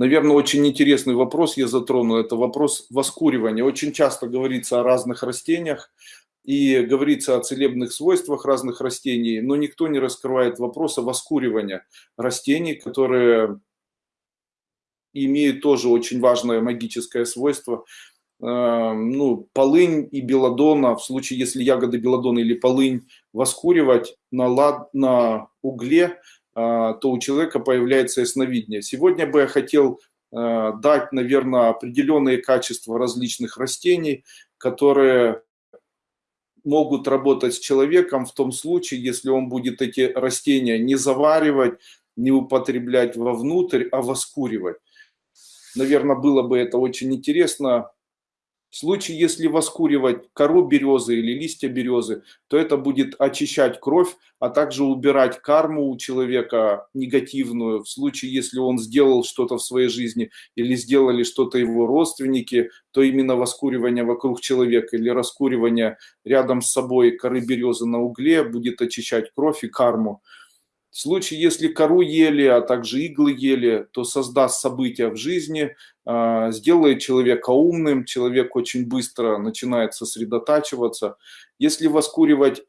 Наверное, очень интересный вопрос я затрону. Это вопрос воскуривания. Очень часто говорится о разных растениях и говорится о целебных свойствах разных растений, но никто не раскрывает вопроса воскуривания растений, которые имеют тоже очень важное магическое свойство. Э, ну, полынь и белладона, в случае, если ягоды белладона или полынь воскуривать на, лад, на угле, то у человека появляется ясновидение. Сегодня бы я хотел э, дать, наверное, определенные качества различных растений, которые могут работать с человеком в том случае, если он будет эти растения не заваривать, не употреблять вовнутрь, а воскуривать. Наверное, было бы это очень интересно в случае, если воскуривать кору березы или листья березы, то это будет очищать кровь, а также убирать карму у человека негативную. В случае, если он сделал что-то в своей жизни или сделали что-то его родственники, то именно воскуривание вокруг человека или раскуривание рядом с собой коры березы на угле будет очищать кровь и карму. В случае, если кору ели, а также иглы ели, то создаст события в жизни, а, сделает человека умным, человек очень быстро начинает сосредотачиваться. Если воскуривать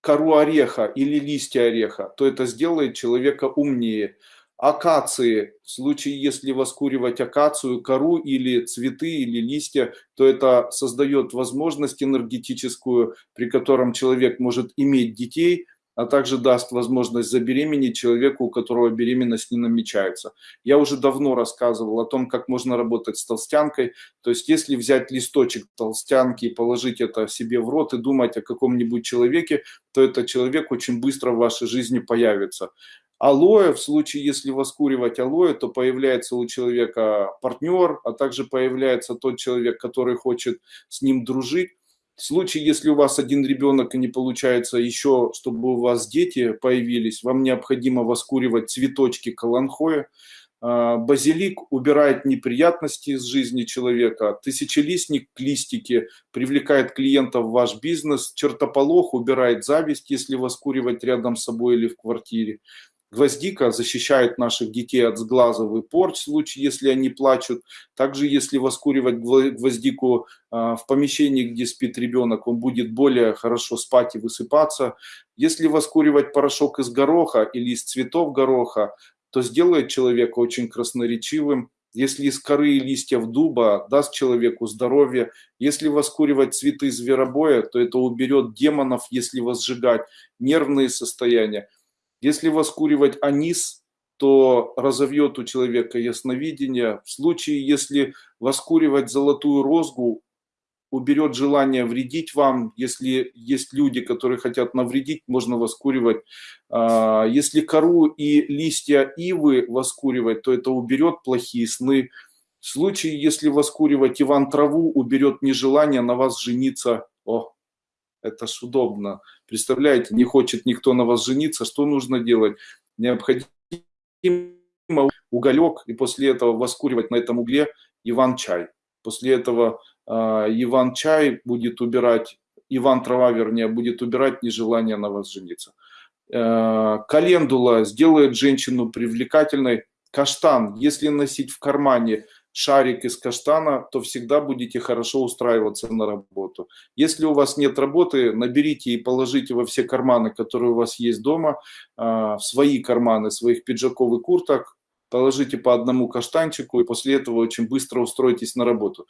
кору ореха или листья ореха, то это сделает человека умнее. Акации, в случае, если воскуривать акацию, кору или цветы, или листья, то это создает возможность энергетическую, при котором человек может иметь детей – а также даст возможность забеременеть человеку, у которого беременность не намечается. Я уже давно рассказывал о том, как можно работать с толстянкой. То есть, если взять листочек толстянки и положить это себе в рот и думать о каком-нибудь человеке, то этот человек очень быстро в вашей жизни появится. Алоэ, в случае, если воскуривать алоэ, то появляется у человека партнер, а также появляется тот человек, который хочет с ним дружить. В случае, если у вас один ребенок и не получается еще, чтобы у вас дети появились, вам необходимо воскуривать цветочки каланхоя. А, базилик убирает неприятности из жизни человека. Тысячелистник, листики, привлекает клиентов в ваш бизнес. Чертополох убирает зависть, если воскуривать рядом с собой или в квартире. Гвоздика защищает наших детей от сглазов и порч, в случае, если они плачут. Также, если воскуривать гвоздику а, в помещении, где спит ребенок, он будет более хорошо спать и высыпаться. Если воскуривать порошок из гороха или из цветов гороха, то сделает человека очень красноречивым. Если из коры и листьев дуба даст человеку здоровье. Если воскуривать цветы зверобоя, то это уберет демонов, если возжигать нервные состояния. Если воскуривать анис, то разовьет у человека ясновидение. В случае, если воскуривать золотую розгу, уберет желание вредить вам. Если есть люди, которые хотят навредить, можно воскуривать. А, если кору и листья ивы воскуривать, то это уберет плохие сны. В случае, если воскуривать Иван траву, уберет нежелание на вас жениться. О, это ж удобно. Представляете, не хочет никто на вас жениться, что нужно делать? Необходимо уголек и после этого воскуривать на этом угле Иван-чай. После этого э, Иван-чай будет убирать, Иван-трава, вернее, будет убирать нежелание на вас жениться. Э, календула сделает женщину привлекательной. Каштан, если носить в кармане, шарик из каштана, то всегда будете хорошо устраиваться на работу. Если у вас нет работы, наберите и положите во все карманы, которые у вас есть дома, а, в свои карманы своих пиджаков и курток, положите по одному каштанчику и после этого очень быстро устроитесь на работу.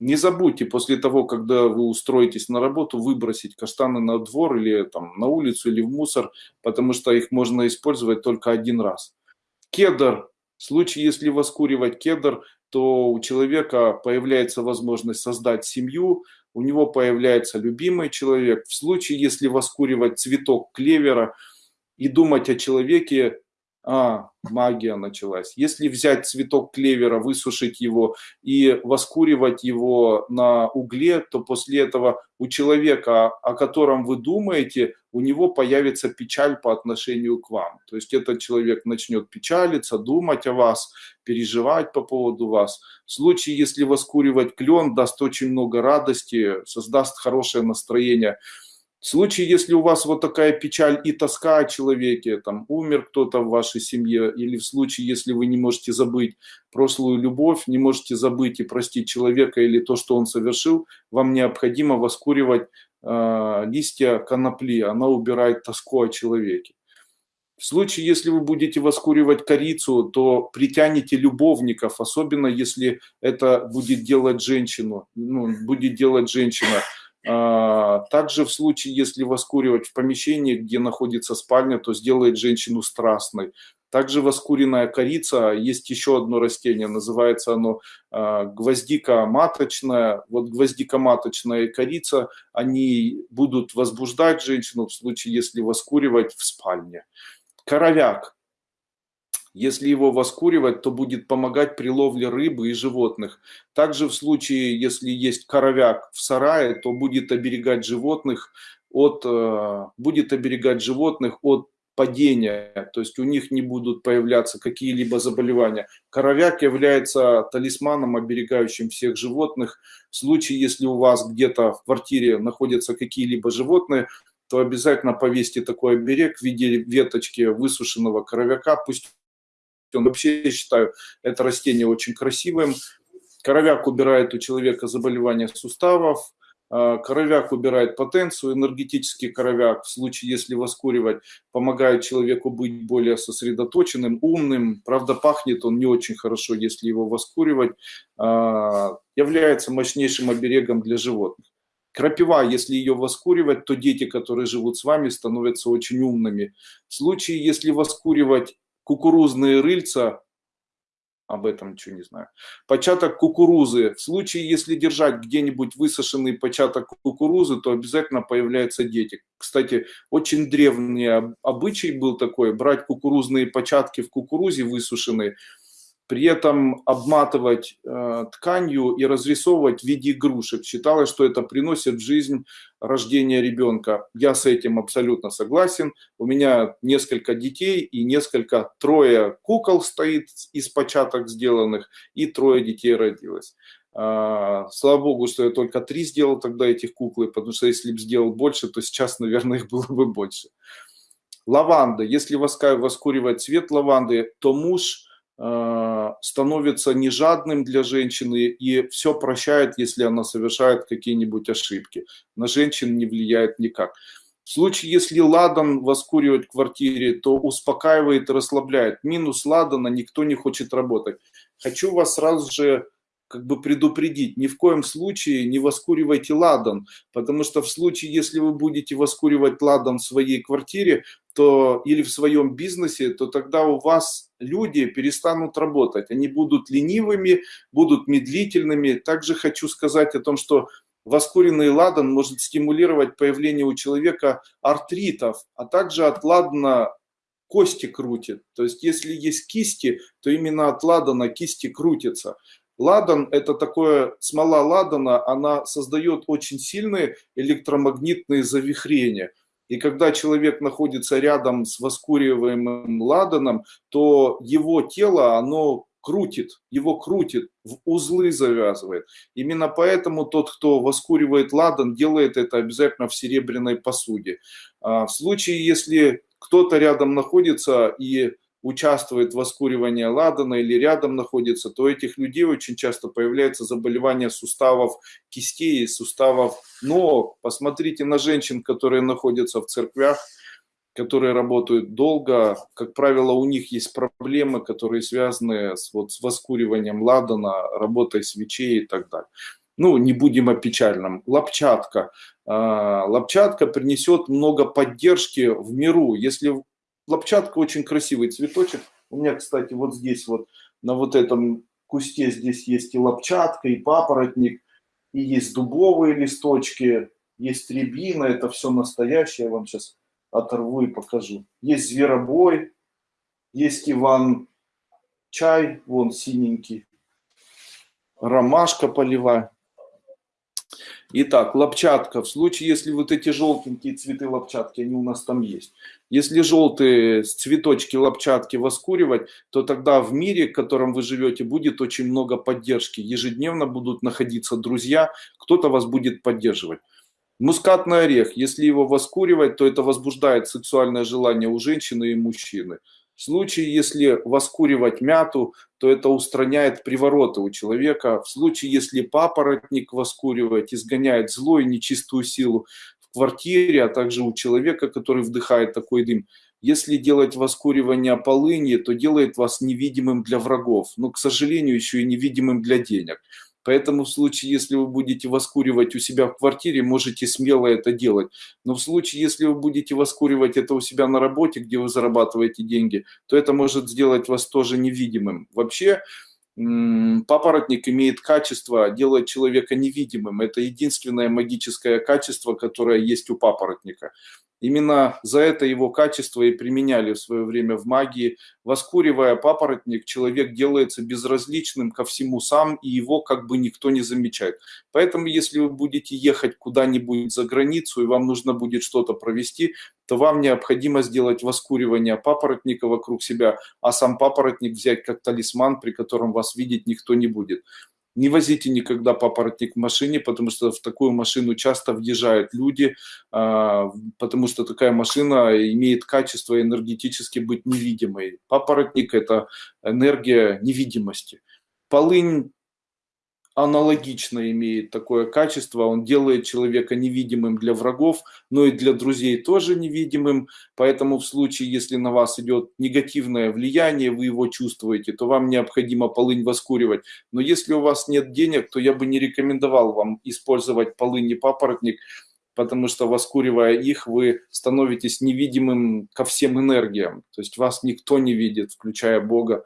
Не забудьте после того, когда вы устроитесь на работу, выбросить каштаны на двор или там, на улицу или в мусор, потому что их можно использовать только один раз. Кедр. В случае, если воскуривать кедр, то у человека появляется возможность создать семью, у него появляется любимый человек. В случае, если воскуривать цветок клевера и думать о человеке, а, магия началась. Если взять цветок клевера, высушить его и воскуривать его на угле, то после этого у человека, о котором вы думаете, у него появится печаль по отношению к вам. То есть этот человек начнет печалиться, думать о вас, переживать по поводу вас. В случае, если воскуривать клен, даст очень много радости, создаст хорошее настроение. В случае, если у вас вот такая печаль и тоска о человеке, там умер кто-то в вашей семье, или в случае, если вы не можете забыть прошлую любовь, не можете забыть и простить человека или то, что он совершил, вам необходимо воскуривать э, листья конопли, она убирает тоску о человеке. В случае, если вы будете воскуривать корицу, то притянете любовников, особенно если это будет делать женщину, ну, будет делать женщина. А, также в случае, если воскуривать в помещении, где находится спальня, то сделает женщину страстной. Также воскуренная корица, есть еще одно растение, называется оно а, гвоздика маточная. Вот гвоздика маточная и корица, они будут возбуждать женщину в случае, если воскуривать в спальне. Коровяк. Если его воскуривать, то будет помогать при ловле рыбы и животных. Также в случае, если есть коровяк в сарае, то будет оберегать животных от, э, будет оберегать животных от падения, то есть у них не будут появляться какие-либо заболевания. Коровяк является талисманом, оберегающим всех животных. В случае, если у вас где-то в квартире находятся какие-либо животные, то обязательно повесьте такой оберег в виде веточки высушенного коровяка. Пусть он вообще, я считаю, это растение очень красивым. Коровяк убирает у человека заболевания суставов, а, Коровяк убирает потенцию, энергетический коровяк, в случае, если воскуривать, помогает человеку быть более сосредоточенным, умным. Правда, пахнет он не очень хорошо, если его воскуривать. А, является мощнейшим оберегом для животных. Крапива, если ее воскуривать, то дети, которые живут с вами, становятся очень умными. В случае, если воскуривать кукурузные рыльца, об этом ничего не знаю. Початок кукурузы. В случае, если держать где-нибудь высушенный початок кукурузы, то обязательно появляются дети. Кстати, очень древний обычай был такой, брать кукурузные початки в кукурузе высушенные, при этом обматывать э, тканью и разрисовывать в виде игрушек. Считалось, что это приносит в жизнь рождение ребенка. Я с этим абсолютно согласен. У меня несколько детей и несколько, трое кукол стоит из початок сделанных, и трое детей родилось. Э, слава богу, что я только три сделал тогда этих куклы, потому что если бы сделал больше, то сейчас, наверное, их было бы больше. Лаванда. Если воскуривать цвет лаванды, то муж становится не жадным для женщины и все прощает, если она совершает какие-нибудь ошибки. На женщин не влияет никак. В случае, если ладан воскуривать в квартире, то успокаивает и расслабляет. Минус ладана, никто не хочет работать. Хочу вас сразу же как бы предупредить, ни в коем случае не воскуривайте ладан, потому что в случае, если вы будете воскуривать ладан в своей квартире, то или в своем бизнесе, то тогда у вас люди перестанут работать, они будут ленивыми, будут медлительными. Также хочу сказать о том, что воскуренный ладан может стимулировать появление у человека артритов, а также от ладана кости крутит. То есть если есть кисти, то именно от ладана кисти крутятся. Ладан – это такое, смола ладана, она создает очень сильные электромагнитные завихрения. И когда человек находится рядом с воскуриваемым ладаном, то его тело, оно крутит, его крутит, в узлы завязывает. Именно поэтому тот, кто воскуривает ладан, делает это обязательно в серебряной посуде. А в случае, если кто-то рядом находится и участвует в воскуривании ладана или рядом находится, то у этих людей очень часто появляется заболевание суставов кистей суставов ног. Посмотрите на женщин, которые находятся в церквях, которые работают долго. Как правило, у них есть проблемы, которые связаны с, вот, с воскуриванием ладана, работой свечей и так далее. Ну, не будем о печальном. Лопчатка. А, лопчатка принесет много поддержки в миру. Если Лопчатка очень красивый цветочек. У меня, кстати, вот здесь вот, на вот этом кусте здесь есть и лопчатка, и папоротник, и есть дубовые листочки, есть рябина, это все настоящее, я вам сейчас оторву и покажу. Есть зверобой, есть Иван чай, вон синенький, ромашка полевая. Итак, лопчатка. В случае, если вот эти желтенькие цветы лопчатки, они у нас там есть. Если желтые цветочки лопчатки воскуривать, то тогда в мире, в котором вы живете, будет очень много поддержки. Ежедневно будут находиться друзья, кто-то вас будет поддерживать. Мускатный орех, если его воскуривать, то это возбуждает сексуальное желание у женщины и мужчины. В случае, если воскуривать мяту, то это устраняет привороты у человека. В случае, если папоротник воскуривать, изгоняет зло нечистую силу в квартире, а также у человека, который вдыхает такой дым. Если делать воскуривание полыни, то делает вас невидимым для врагов, но, к сожалению, еще и невидимым для денег. Поэтому в случае, если вы будете воскуривать у себя в квартире, можете смело это делать. Но в случае, если вы будете воскуривать это у себя на работе, где вы зарабатываете деньги, то это может сделать вас тоже невидимым. Вообще, папоротник имеет качество делать человека невидимым. Это единственное магическое качество, которое есть у папоротника. Именно за это его качество и применяли в свое время в магии. Воскуривая папоротник, человек делается безразличным ко всему сам, и его как бы никто не замечает. Поэтому, если вы будете ехать куда-нибудь за границу, и вам нужно будет что-то провести, то вам необходимо сделать воскуривание папоротника вокруг себя, а сам папоротник взять как талисман, при котором вас видеть никто не будет. Не возите никогда папоротник в машине, потому что в такую машину часто въезжают люди, а, потому что такая машина имеет качество энергетически быть невидимой. Папоротник – это энергия невидимости. Полынь аналогично имеет такое качество. Он делает человека невидимым для врагов, но и для друзей тоже невидимым. Поэтому в случае, если на вас идет негативное влияние, вы его чувствуете, то вам необходимо полынь воскуривать. Но если у вас нет денег, то я бы не рекомендовал вам использовать полынь и папоротник, потому что воскуривая их, вы становитесь невидимым ко всем энергиям. То есть вас никто не видит, включая Бога.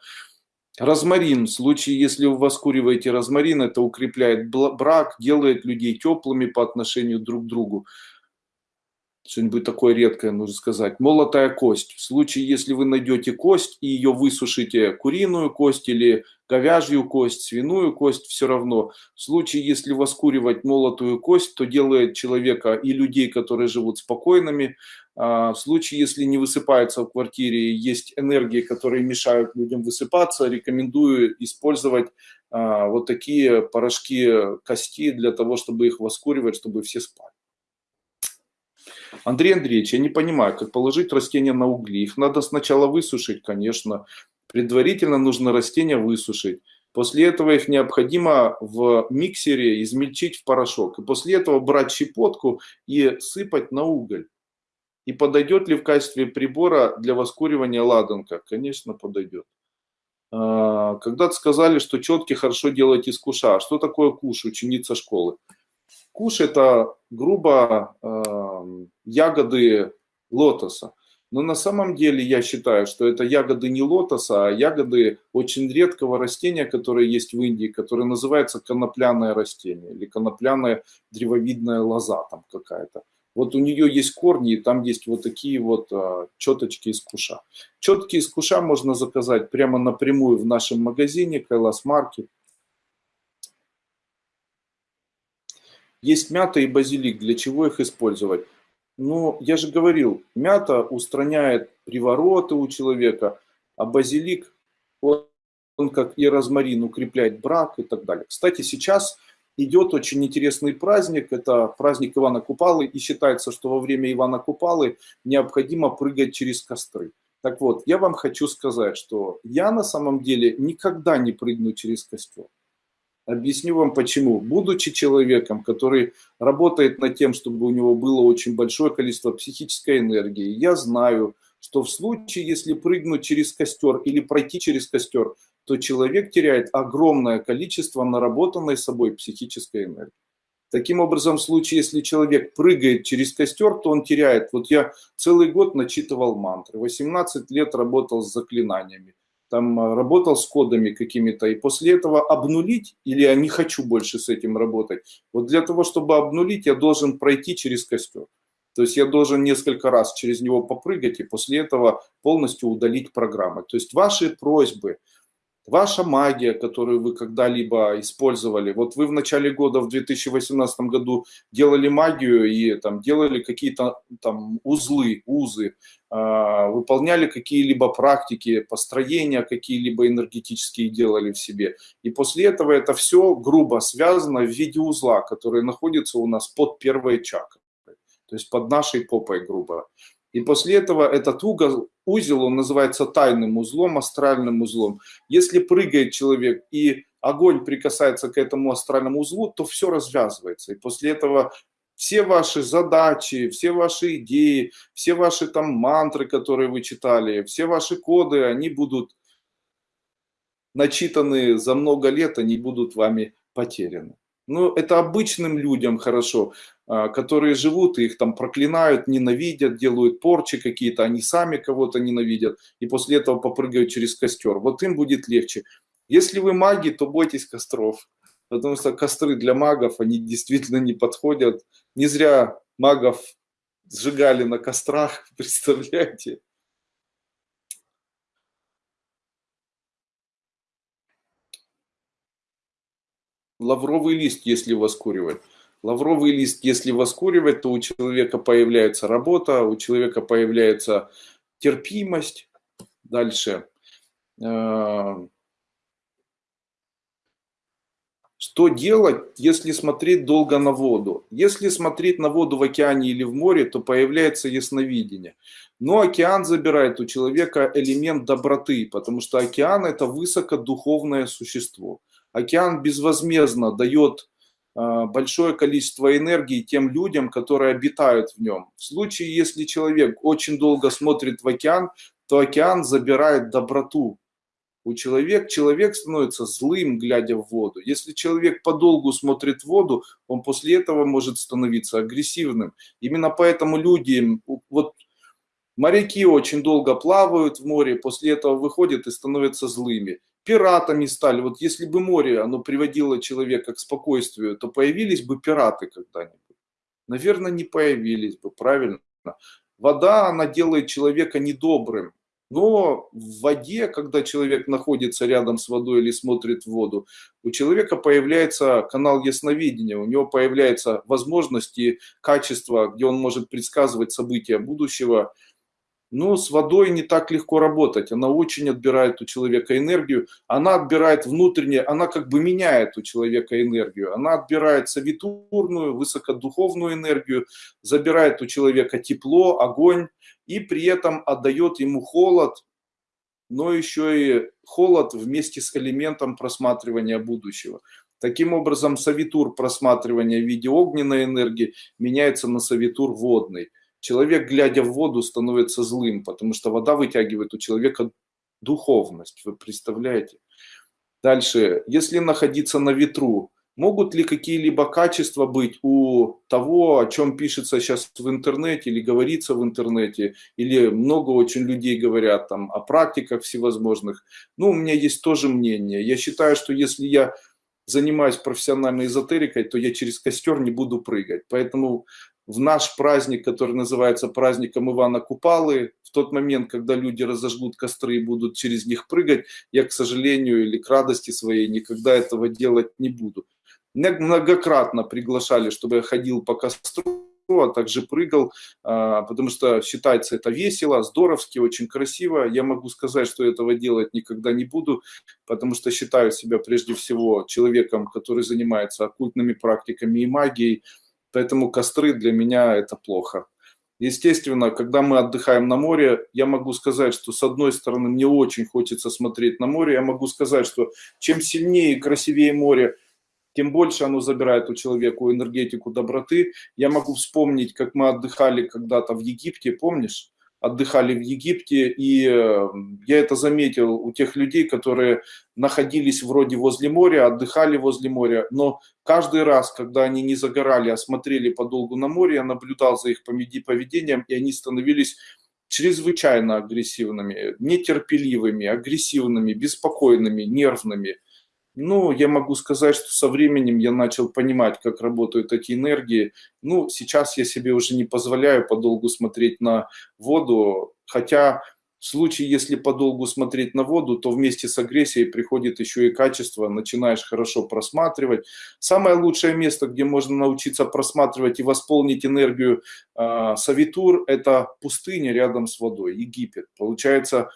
Розмарин. В случае, если вы воскуриваете розмарин, это укрепляет брак, делает людей теплыми по отношению друг к другу. Что-нибудь такое редкое, нужно сказать. Молотая кость. В случае, если вы найдете кость и ее высушите, куриную кость или говяжью кость, свиную кость, все равно. В случае, если воскуривать молотую кость, то делает человека и людей, которые живут спокойными. А, в случае, если не высыпается в квартире, есть энергии, которые мешают людям высыпаться, рекомендую использовать а, вот такие порошки кости для того, чтобы их воскуривать, чтобы все спали. Андрей Андреевич, я не понимаю, как положить растения на угли. Их надо сначала высушить, конечно. Предварительно нужно растения высушить. После этого их необходимо в миксере измельчить в порошок. И после этого брать щепотку и сыпать на уголь. И подойдет ли в качестве прибора для воскуривания ладанка? Конечно, подойдет. А, когда-то сказали, что четки хорошо делать из куша. Что такое куш, ученица школы? Куш это грубо ягоды лотоса. Но на самом деле я считаю, что это ягоды не лотоса, а ягоды очень редкого растения, которое есть в Индии, которое называется конопляное растение или конопляная древовидная лоза там какая-то. Вот у нее есть корни, и там есть вот такие вот а, четочки из куша. Четки из куша можно заказать прямо напрямую в нашем магазине Кайлас Маркет. Есть мята и базилик. Для чего их использовать? Ну, я же говорил, мята устраняет привороты у человека, а базилик, он, он как и розмарин, укрепляет брак и так далее. Кстати, сейчас идет очень интересный праздник, это праздник Ивана Купалы, и считается, что во время Ивана Купалы необходимо прыгать через костры. Так вот, я вам хочу сказать, что я на самом деле никогда не прыгну через костер. Объясню вам почему. Будучи человеком, который работает над тем, чтобы у него было очень большое количество психической энергии, я знаю, что в случае, если прыгнуть через костер или пройти через костер, то человек теряет огромное количество наработанной собой психической энергии. Таким образом, в случае, если человек прыгает через костер, то он теряет. Вот я целый год начитывал мантры, 18 лет работал с заклинаниями там а, работал с кодами какими-то, и после этого обнулить, или я не хочу больше с этим работать, вот для того, чтобы обнулить, я должен пройти через костер. То есть я должен несколько раз через него попрыгать и после этого полностью удалить программы. То есть ваши просьбы, Ваша магия, которую вы когда-либо использовали, вот вы в начале года, в 2018 году делали магию и там делали какие-то там узлы, узы, э, выполняли какие-либо практики, построения какие-либо энергетические делали в себе. И после этого это все грубо связано в виде узла, который находится у нас под первой чакрой. то есть под нашей попой, грубо. И после этого этот угол, узел, он называется тайным узлом, астральным узлом. Если прыгает человек и огонь прикасается к этому астральному узлу, то все развязывается. И после этого все ваши задачи, все ваши идеи, все ваши там мантры, которые вы читали, все ваши коды, они будут начитаны за много лет, они будут вами потеряны. Ну, это обычным людям хорошо, а, которые живут, их там проклинают, ненавидят, делают порчи какие-то, они сами кого-то ненавидят, и после этого попрыгают через костер. Вот им будет легче. Если вы маги, то бойтесь костров, потому что костры для магов, они действительно не подходят. Не зря магов сжигали на кострах, представляете? Лавровый лист, если воскуривать. Лавровый лист, если воскуривать, то у человека появляется работа, у человека появляется терпимость. Дальше. Э, что делать, если смотреть долго на воду? Если смотреть на воду в океане или в море, то появляется ясновидение. Но океан забирает у человека элемент доброты, потому что океан это высокодуховное существо. Океан безвозмездно дает а, большое количество энергии тем людям, которые обитают в нем. В случае, если человек очень долго смотрит в океан, то океан забирает доброту. У человека человек становится злым, глядя в воду. Если человек подолгу смотрит в воду, он после этого может становиться агрессивным. Именно поэтому люди, вот моряки очень долго плавают в море, после этого выходят и становятся злыми пиратами стали. Вот если бы море, оно приводило человека к спокойствию, то появились бы пираты когда-нибудь? Наверное, не появились бы, правильно? Вода, она делает человека недобрым. Но в воде, когда человек находится рядом с водой или смотрит в воду, у человека появляется канал ясновидения, у него появляются возможности, качества, где он может предсказывать события будущего, но с водой не так легко работать. Она очень отбирает у человека энергию. Она отбирает внутреннее, она как бы меняет у человека энергию. Она отбирает совитурную, высокодуховную энергию, забирает у человека тепло, огонь и при этом отдает ему холод, но еще и холод вместе с элементом просматривания будущего. Таким образом, совитур просматривания в виде огненной энергии меняется на совитур водный. Человек, глядя в воду, становится злым, потому что вода вытягивает у человека духовность, вы представляете? Дальше, если находиться на ветру, могут ли какие-либо качества быть у того, о чем пишется сейчас в интернете или говорится в интернете, или много очень людей говорят там о практиках всевозможных. Ну, у меня есть тоже мнение. Я считаю, что если я занимаюсь профессиональной эзотерикой, то я через костер не буду прыгать. Поэтому в наш праздник, который называется праздником Ивана Купалы, в тот момент, когда люди разожгут костры и будут через них прыгать, я, к сожалению, или к радости своей никогда этого делать не буду. Меня многократно приглашали, чтобы я ходил по костру, а также прыгал, а, потому что считается это весело, здоровски, очень красиво. Я могу сказать, что этого делать никогда не буду, потому что считаю себя прежде всего человеком, который занимается оккультными практиками и магией, Поэтому костры для меня это плохо. Естественно, когда мы отдыхаем на море, я могу сказать, что с одной стороны мне очень хочется смотреть на море, я могу сказать, что чем сильнее и красивее море, тем больше оно забирает у человека энергетику доброты. Я могу вспомнить, как мы отдыхали когда-то в Египте, помнишь? Отдыхали в Египте, и э, я это заметил у тех людей, которые находились вроде возле моря, отдыхали возле моря, но каждый раз, когда они не загорали, а смотрели подолгу на море, я наблюдал за их поведением, и они становились чрезвычайно агрессивными, нетерпеливыми, агрессивными, беспокойными, нервными – ну, я могу сказать, что со временем я начал понимать, как работают эти энергии. Ну, сейчас я себе уже не позволяю подолгу смотреть на воду, хотя в случае, если подолгу смотреть на воду, то вместе с агрессией приходит еще и качество, начинаешь хорошо просматривать. Самое лучшее место, где можно научиться просматривать и восполнить энергию э, Савитур, это пустыня рядом с водой, Египет. Получается,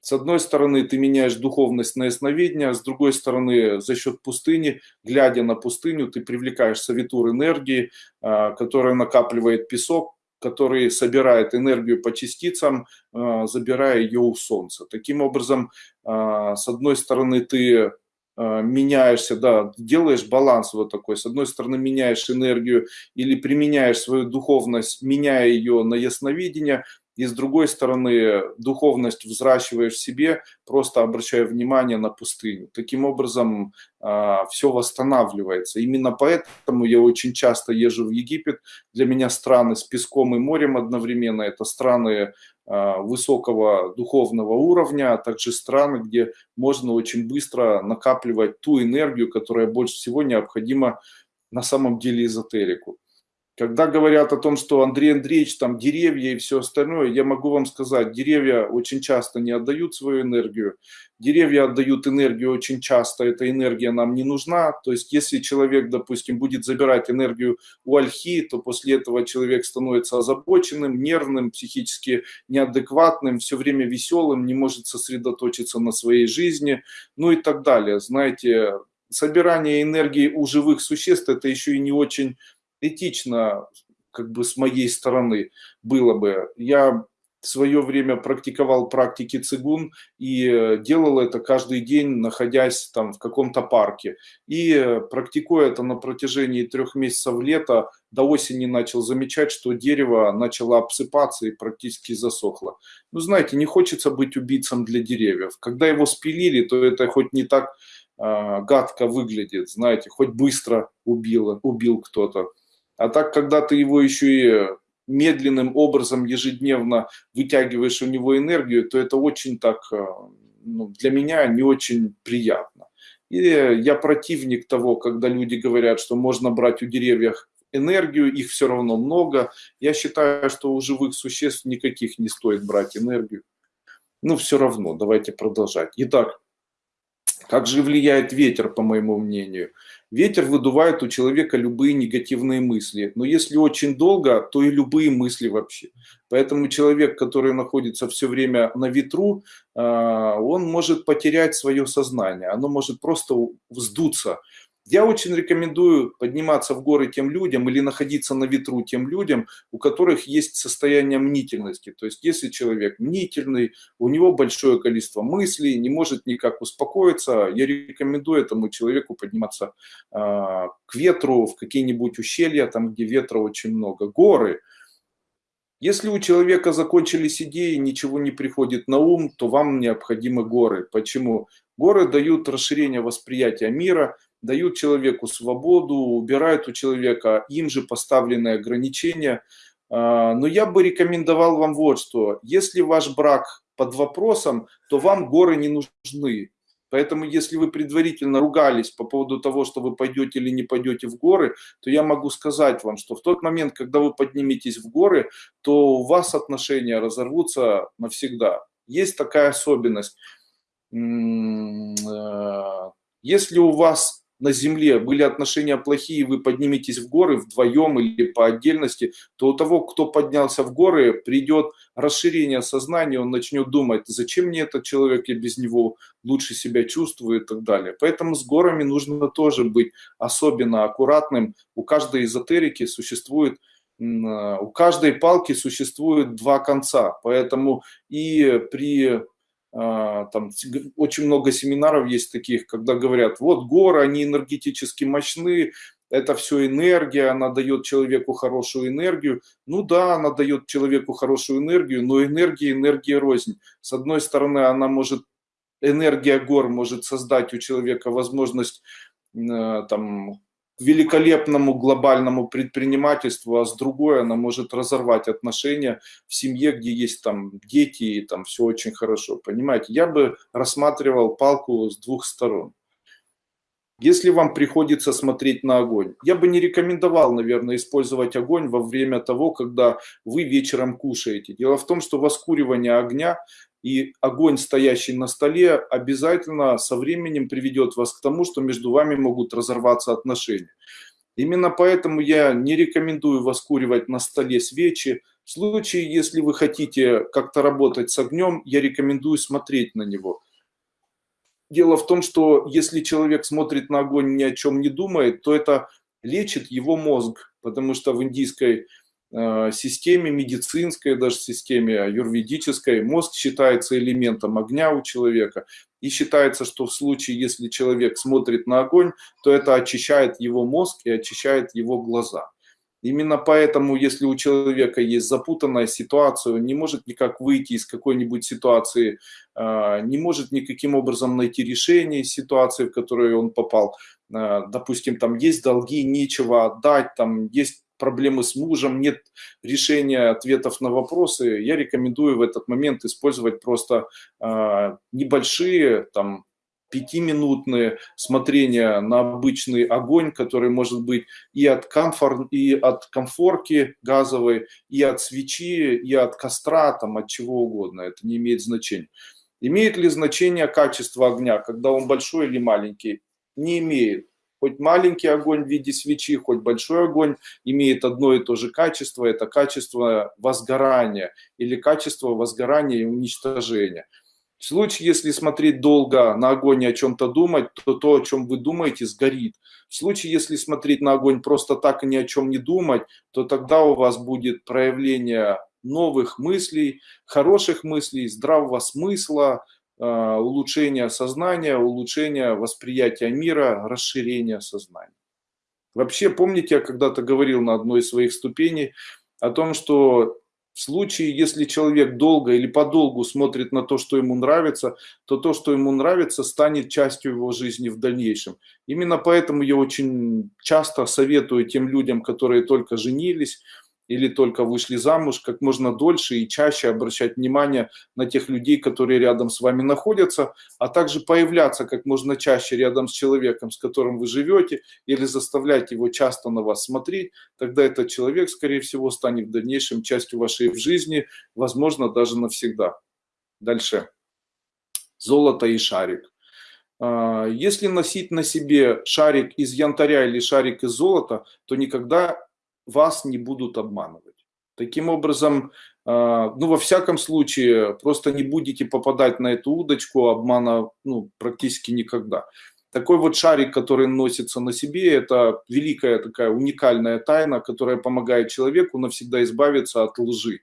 с одной стороны, ты меняешь духовность на ясновидение, с другой стороны, за счет пустыни, глядя на пустыню, ты привлекаешь савитур энергии, а, которая накапливает песок, который собирает энергию по частицам, э, забирая ее у Солнца. Таким образом, с одной стороны, ты меняешься, да, делаешь баланс вот такой. С одной стороны, меняешь энергию или применяешь свою духовность, меняя ее на ясновидение, и с другой стороны духовность взращиваешь в себе, просто обращая внимание на пустыню. Таким образом э, все восстанавливается. Именно поэтому я очень часто езжу в Египет. Для меня страны с песком и морем одновременно. Это страны э, высокого духовного уровня, а также страны, где можно очень быстро накапливать ту энергию, которая больше всего необходима на самом деле эзотерику. Когда говорят о том, что Андрей Андреевич, там деревья и все остальное, я могу вам сказать, деревья очень часто не отдают свою энергию. Деревья отдают энергию очень часто, эта энергия нам не нужна. То есть, если человек, допустим, будет забирать энергию у ольхи, то после этого человек становится озабоченным, нервным, психически неадекватным, все время веселым, не может сосредоточиться на своей жизни, ну и так далее. Знаете, собирание энергии у живых существ – это еще и не очень этично как бы с моей стороны было бы. Я в свое время практиковал практики цигун и э, делал это каждый день, находясь там в каком-то парке. И э, практикуя это на протяжении трех месяцев лета, до осени начал замечать, что дерево начало обсыпаться и практически засохло. Ну, знаете, не хочется быть убийцем для деревьев. Когда его спилили, то это хоть не так э, гадко выглядит, знаете, хоть быстро убило, убил кто-то. А так, когда ты его еще и медленным образом ежедневно вытягиваешь у него энергию, то это очень так, э, ну, для меня не очень приятно. И я противник того, когда люди говорят, что можно брать у деревьев энергию, их все равно много. Я считаю, что у живых существ никаких не стоит брать энергию. Ну, все равно, давайте продолжать. Итак, как же влияет ветер, по моему мнению? Ветер выдувает у человека любые негативные мысли, но если очень долго, то и любые мысли вообще. Поэтому человек, который находится все время на ветру, а, он может потерять свое сознание, оно может просто вздуться. Я очень рекомендую подниматься в горы тем людям или находиться на ветру тем людям, у которых есть состояние мнительности. То есть, если человек мнительный, у него большое количество мыслей, не может никак успокоиться, я рекомендую этому человеку подниматься э, к ветру, в какие-нибудь ущелья, там, где ветра очень много. Горы. Если у человека закончились идеи, ничего не приходит на ум, то вам необходимы горы. Почему? Горы дают расширение восприятия мира, дают человеку свободу, убирают у человека им же поставленные ограничения. А, но я бы рекомендовал вам вот что. Если ваш брак под вопросом, то вам горы не нужны. Поэтому, если вы предварительно ругались по поводу того, что вы пойдете или не пойдете в горы, то я могу сказать вам, что в тот момент, когда вы подниметесь в горы, то у вас отношения разорвутся навсегда. Есть такая особенность. Э, если у вас на земле были отношения плохие, вы подниметесь в горы вдвоем или по отдельности, то у того, кто поднялся в горы, придет расширение сознания, он начнет думать, зачем мне этот человек, я без него лучше себя чувствую и так далее. Поэтому с горами нужно тоже быть особенно аккуратным. У каждой эзотерики существует у каждой палки существует два конца, поэтому и при там очень много семинаров есть таких, когда говорят, вот горы, они энергетически мощны, это все энергия, она дает человеку хорошую энергию. Ну да, она дает человеку хорошую энергию, но энергия, энергия рознь. С одной стороны, она может, энергия гор может создать у человека возможность э, там, великолепному глобальному предпринимательству, а с другой она может разорвать отношения в семье, где есть там дети и там все очень хорошо. Понимаете, я бы рассматривал палку с двух сторон. Если вам приходится смотреть на огонь, я бы не рекомендовал, наверное, использовать огонь во время того, когда вы вечером кушаете. Дело в том, что воскуривание огня и огонь, стоящий на столе, обязательно со временем приведет вас к тому, что между вами могут разорваться отношения. Именно поэтому я не рекомендую воскуривать на столе свечи. В случае, если вы хотите как-то работать с огнем, я рекомендую смотреть на него. Дело в том, что если человек смотрит на огонь ни о чем не думает, то это лечит его мозг, потому что в индийской системе медицинской, даже системе юрведической, мозг считается элементом огня у человека. И считается, что в случае, если человек смотрит на огонь, то это очищает его мозг и очищает его глаза. Именно поэтому, если у человека есть запутанная ситуация, он не может никак выйти из какой-нибудь ситуации, а, не может никаким образом найти решение ситуации, в которую он попал. А, допустим, там есть долги, нечего отдать, там есть проблемы с мужем, нет решения ответов на вопросы, я рекомендую в этот момент использовать просто а, небольшие там пятиминутные смотрения на обычный огонь, который может быть и от, комфор, и от комфорки газовой, и от свечи, и от костра, там, от чего угодно. Это не имеет значения. Имеет ли значение качество огня, когда он большой или маленький? Не имеет. Хоть маленький огонь в виде свечи, хоть большой огонь имеет одно и то же качество. Это качество возгорания или качество возгорания и уничтожения. В случае, если смотреть долго на огонь и о чем-то думать, то то, о чем вы думаете, сгорит. В случае, если смотреть на огонь просто так и ни о чем не думать, то тогда у вас будет проявление новых мыслей, хороших мыслей, здравого смысла, э, улучшение сознания, улучшение восприятия мира, расширение сознания. Вообще, помните, я когда-то говорил на одной из своих ступеней о том, что в случае, если человек долго или подолгу смотрит на то, что ему нравится, то то, что ему нравится, станет частью его жизни в дальнейшем. Именно поэтому я очень часто советую тем людям, которые только женились, или только вышли замуж, как можно дольше и чаще обращать внимание на тех людей, которые рядом с вами находятся, а также появляться как можно чаще рядом с человеком, с которым вы живете, или заставлять его часто на вас смотреть, тогда этот человек, скорее всего, станет в дальнейшем частью вашей жизни, возможно, даже навсегда. Дальше. Золото и шарик. А, если носить на себе шарик из янтаря или шарик из золота, то никогда вас не будут обманывать. Таким образом, а, ну, во всяком случае, просто не будете попадать на эту удочку обмана ну, практически никогда. Такой вот шарик, который носится на себе, это великая такая уникальная тайна, которая помогает человеку навсегда избавиться от лжи.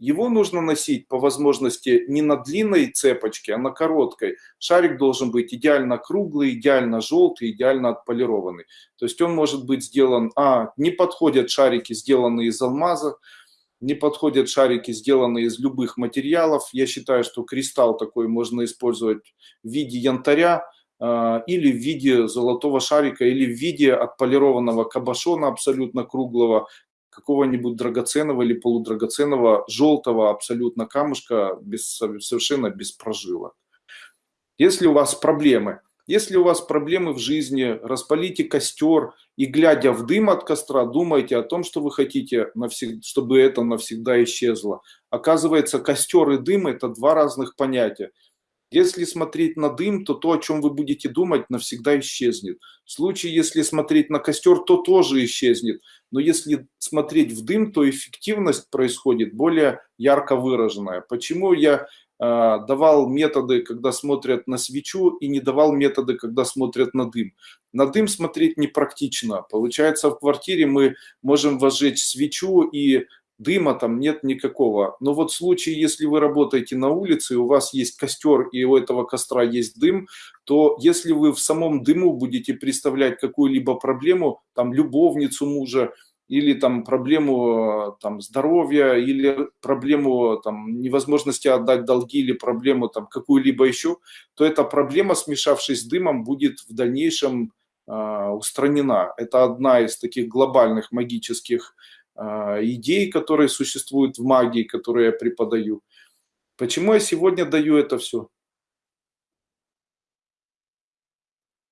Его нужно носить по возможности не на длинной цепочке, а на короткой. Шарик должен быть идеально круглый, идеально желтый, идеально отполированный. То есть он может быть сделан... А, не подходят шарики, сделанные из алмаза, не подходят шарики, сделанные из любых материалов. Я считаю, что кристалл такой можно использовать в виде янтаря, а, или в виде золотого шарика, или в виде отполированного кабашона абсолютно круглого, какого-нибудь драгоценного или полудрагоценного желтого абсолютно камушка без, совершенно без прожилок. Если у вас проблемы, если у вас проблемы в жизни, распалите костер и, глядя в дым от костра, думайте о том, что вы хотите, навсегда, чтобы это навсегда исчезло. Оказывается, костер и дым – это два разных понятия. Если смотреть на дым, то то, о чем вы будете думать, навсегда исчезнет. В случае, если смотреть на костер, то тоже исчезнет. Но если смотреть в дым, то эффективность происходит более ярко выраженная. Почему я э, давал методы, когда смотрят на свечу, и не давал методы, когда смотрят на дым? На дым смотреть непрактично. Получается, в квартире мы можем возжечь свечу и дыма там нет никакого. Но вот в случае, если вы работаете на улице, и у вас есть костер, и у этого костра есть дым, то если вы в самом дыму будете представлять какую-либо проблему, там любовницу мужа, или там проблему там, здоровья, или проблему там, невозможности отдать долги, или проблему там какую-либо еще, то эта проблема, смешавшись с дымом, будет в дальнейшем э, устранена. Это одна из таких глобальных магических идей, которые существуют в магии, которые я преподаю. Почему я сегодня даю это все?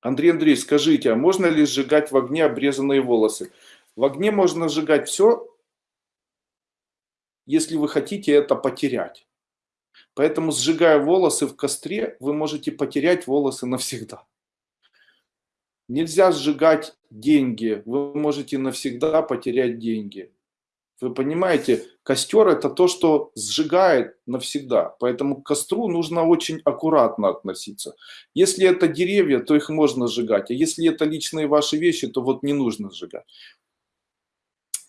Андрей Андрей, скажите, а можно ли сжигать в огне обрезанные волосы? В огне можно сжигать все, если вы хотите это потерять. Поэтому, сжигая волосы в костре, вы можете потерять волосы навсегда. Нельзя сжигать деньги, вы можете навсегда потерять деньги. Вы понимаете, костер это то, что сжигает навсегда. Поэтому к костру нужно очень аккуратно относиться. Если это деревья, то их можно сжигать. А если это личные ваши вещи, то вот не нужно сжигать.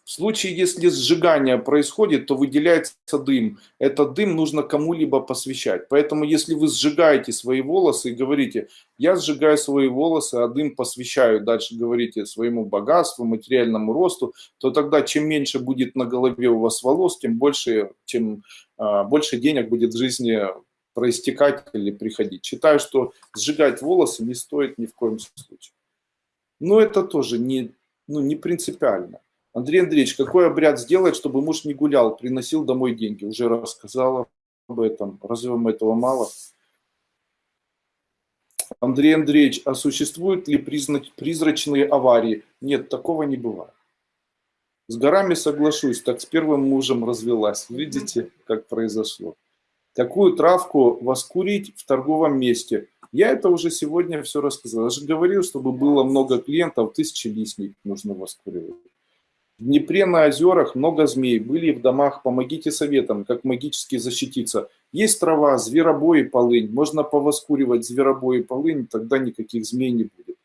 В случае, если сжигание происходит, то выделяется дым. Этот дым нужно кому-либо посвящать. Поэтому, если вы сжигаете свои волосы и говорите, я сжигаю свои волосы, а дым посвящаю, дальше говорите своему богатству, материальному росту, то тогда чем меньше будет на голове у вас волос, тем больше, тем, а, больше денег будет в жизни проистекать или приходить. Считаю, что сжигать волосы не стоит ни в коем случае. Но это тоже не, ну, не принципиально. Андрей Андреевич, какой обряд сделать, чтобы муж не гулял, приносил домой деньги? Уже рассказала об этом. Разве вам этого мало? Андрей Андреевич, а существуют ли призрачные аварии? Нет, такого не бывает. С горами соглашусь, так с первым мужем развелась. Видите, как произошло. Какую травку воскурить в торговом месте? Я это уже сегодня все рассказал. Я же говорил, чтобы было много клиентов, тысячи листник нужно воскуривать. В Днепре на озерах много змей, были в домах, помогите советам, как магически защититься. Есть трава, зверобой полынь, можно повоскуривать зверобой и полынь, тогда никаких змей не будет.